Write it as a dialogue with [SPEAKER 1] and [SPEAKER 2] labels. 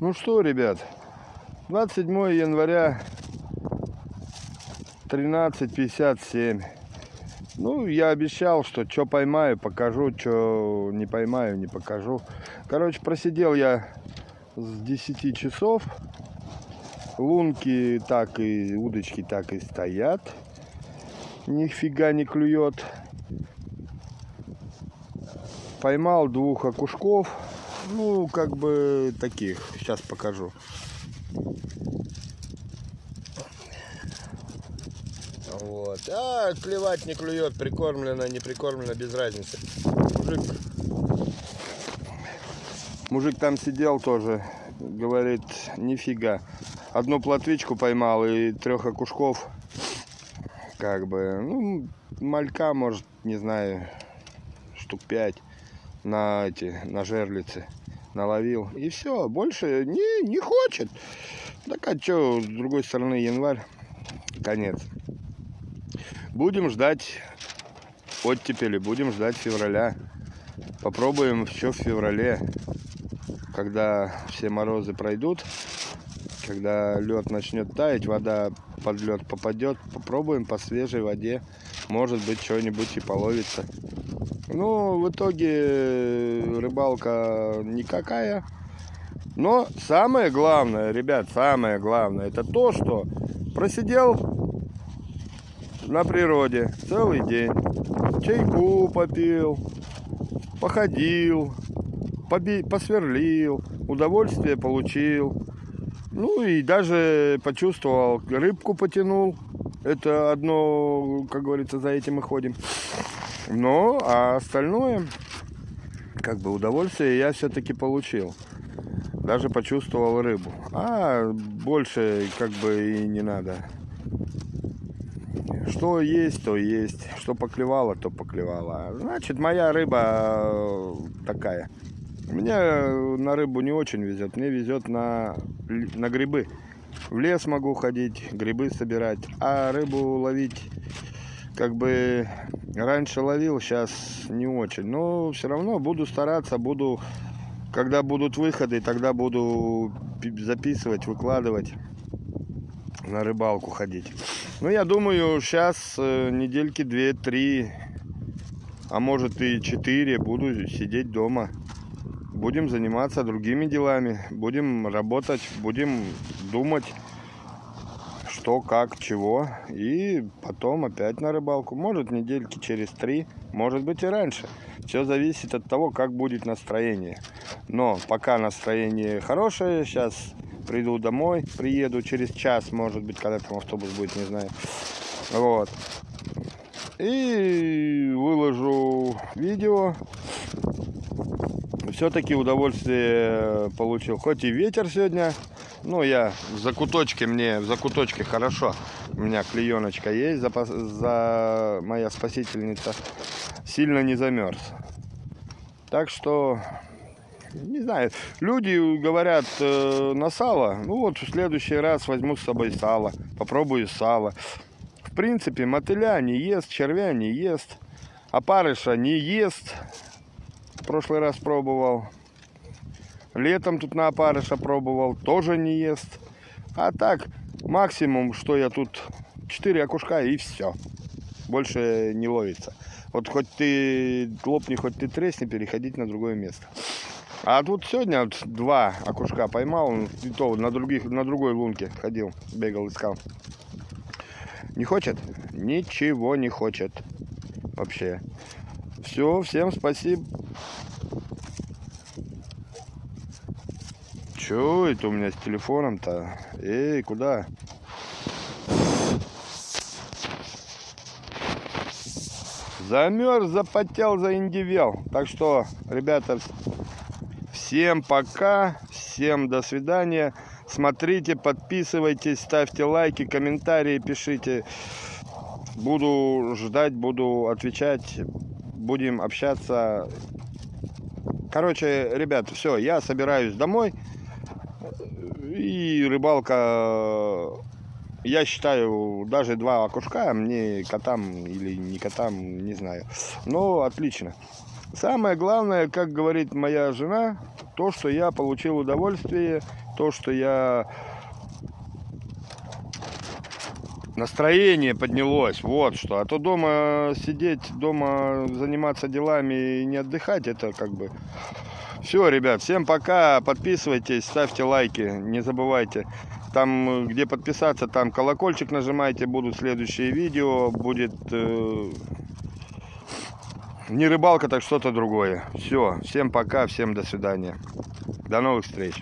[SPEAKER 1] Ну что, ребят, 27 января 13.57. Ну, я обещал, что что поймаю, покажу, что не поймаю, не покажу. Короче, просидел я с 10 часов. Лунки так и удочки так и стоят. Нифига не клюет. Поймал двух окушков. Ну, как бы таких. Сейчас покажу. Вот. А, клевать не клюет, прикормлено, не прикормлено, без разницы. Мужик, мужик там сидел тоже, говорит, нифига. Одну плотвичку поймал и трех окушков. Как бы, ну, малька, может, не знаю, штук пять на эти, на жерлицы наловил. И все, больше не, не хочет. Так а что, с другой стороны, январь, конец. Будем ждать оттепели, будем ждать февраля. Попробуем еще в феврале, когда все морозы пройдут, когда лед начнет таять, вода под лед попадет, попробуем по свежей воде, может быть что-нибудь и половится. Ну, в итоге рыбалка никакая. Но самое главное, ребят, самое главное, это то, что просидел на природе целый день. Чайку попил, походил, посверлил, удовольствие получил. Ну и даже почувствовал, рыбку потянул. Это одно, как говорится, за этим мы ходим. Ну, а остальное, как бы удовольствие я все-таки получил. Даже почувствовал рыбу. А больше как бы и не надо. Что есть, то есть. Что поклевало, то поклевало. Значит, моя рыба такая. Мне на рыбу не очень везет. Мне везет на, на грибы. В лес могу ходить, грибы собирать. А рыбу ловить, как бы раньше ловил, сейчас не очень. Но все равно буду стараться, буду когда будут выходы, тогда буду записывать, выкладывать, на рыбалку ходить. Ну, я думаю, сейчас э, недельки 2-3, а может и 4 буду сидеть дома. Будем заниматься другими делами, будем работать, будем думать, что, как, чего. И потом опять на рыбалку. Может недельки через 3, может быть и раньше. Все зависит от того, как будет настроение. Но пока настроение хорошее, сейчас приду домой, приеду через час, может быть, когда там автобус будет, не знаю. Вот. И выложу видео. Все-таки удовольствие получил. Хоть и ветер сегодня, но я в закуточке, мне в закуточке хорошо. У меня клееночка есть, за, за моя спасительница. Сильно не замерз. Так что, не знаю, люди говорят э, на сало. Ну вот в следующий раз возьму с собой сало, попробую сало. В принципе, мотыля не ест, червя не ест, опарыша не ест. Прошлый раз пробовал. Летом тут на опарыша пробовал, тоже не ест. А так, максимум, что я тут, 4 окушка и все. Больше не ловится. Вот хоть ты лопни, хоть ты тресни, переходить на другое место. А тут сегодня вот два окушка поймал, и то на, других, на другой лунке ходил, бегал, искал. Не хочет? Ничего не хочет. Вообще. Все, всем спасибо. Че это у меня с телефоном-то? Эй, куда? Замерз, запотел, заиндивел. Так что, ребята, всем пока, всем до свидания. Смотрите, подписывайтесь, ставьте лайки, комментарии пишите. Буду ждать, буду отвечать, будем общаться. Короче, ребят, все, я собираюсь домой. И рыбалка я считаю, даже два окушка мне котам или не котам, не знаю. Но отлично. Самое главное, как говорит моя жена, то, что я получил удовольствие, то, что я настроение поднялось, вот что. А то дома сидеть, дома заниматься делами и не отдыхать, это как бы... Все, ребят, всем пока, подписывайтесь, ставьте лайки, не забывайте. Там, где подписаться, там колокольчик нажимайте, будут следующие видео, будет э, не рыбалка, так что-то другое. Все, всем пока, всем до свидания. До новых встреч.